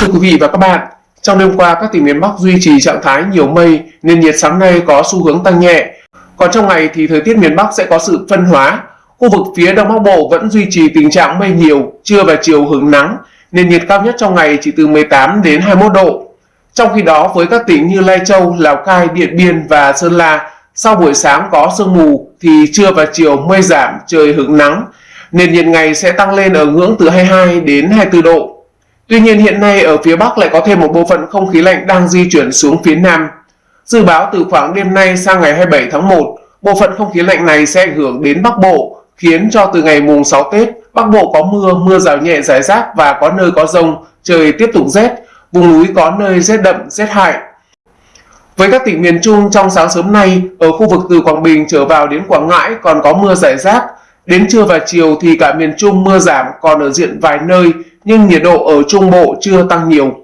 Thưa quý vị và các bạn, trong đêm qua các tỉnh miền Bắc duy trì trạng thái nhiều mây nên nhiệt sáng nay có xu hướng tăng nhẹ. Còn trong ngày thì thời tiết miền Bắc sẽ có sự phân hóa. Khu vực phía Đông Bắc Bộ vẫn duy trì tình trạng mây nhiều, trưa và chiều hứng nắng nên nhiệt cao nhất trong ngày chỉ từ 18 đến 21 độ. Trong khi đó với các tỉnh như Lai Châu, Lào Cai, Điện Biên và Sơn La, sau buổi sáng có sương mù thì trưa và chiều mây giảm, trời hứng nắng, nên nhiệt ngày sẽ tăng lên ở ngưỡng từ 22 đến 24 độ. Tuy nhiên hiện nay ở phía Bắc lại có thêm một bộ phận không khí lạnh đang di chuyển xuống phía Nam. Dự báo từ khoảng đêm nay sang ngày 27 tháng 1, bộ phận không khí lạnh này sẽ ảnh hưởng đến Bắc Bộ, khiến cho từ ngày mùng 6 Tết, Bắc Bộ có mưa, mưa rào nhẹ rải rác và có nơi có rông, trời tiếp tục rét, vùng núi có nơi rét đậm, rét hại. Với các tỉnh miền Trung trong sáng sớm nay, ở khu vực từ Quảng Bình trở vào đến Quảng Ngãi còn có mưa rải rác. Đến trưa và chiều thì cả miền Trung mưa giảm còn ở diện vài nơi, nhưng nhiệt độ ở Trung Bộ chưa tăng nhiều.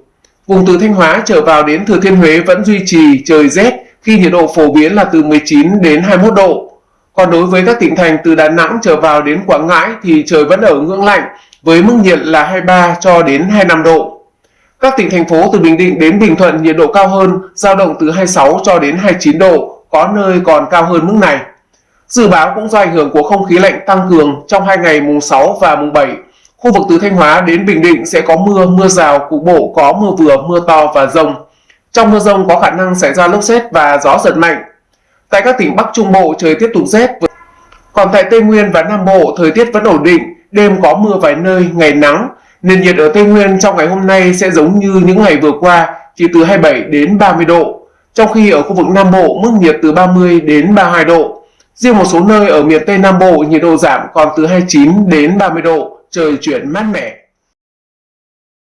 Vùng từ Thanh Hóa trở vào đến Thừa Thiên Huế vẫn duy trì trời rét khi nhiệt độ phổ biến là từ 19 đến 21 độ. Còn đối với các tỉnh thành từ Đà Nẵng trở vào đến Quảng Ngãi thì trời vẫn ở ngưỡng lạnh với mức nhiệt là 23 cho đến 25 độ. Các tỉnh thành phố từ Bình Định đến Bình Thuận nhiệt độ cao hơn, dao động từ 26 cho đến 29 độ, có nơi còn cao hơn mức này. Dự báo cũng do ảnh hưởng của không khí lạnh tăng cường trong hai ngày mùng 6 và mùng 7 Khu vực từ Thanh Hóa đến Bình Định sẽ có mưa, mưa rào, cục bộ có mưa vừa, mưa to và rông. Trong mưa rông có khả năng xảy ra lốc xét và gió giật mạnh. Tại các tỉnh Bắc Trung Bộ trời tiếp tục rét. Còn tại Tây Nguyên và Nam Bộ thời tiết vẫn ổn định, đêm có mưa vài nơi, ngày nắng. Nền nhiệt ở Tây Nguyên trong ngày hôm nay sẽ giống như những ngày vừa qua, chỉ từ 27 đến 30 độ. Trong khi ở khu vực Nam Bộ mức nhiệt từ 30 đến 32 độ. Riêng một số nơi ở miền Tây Nam Bộ nhiệt độ giảm còn từ 29 đến 30 độ, trời chuyển mát mẻ.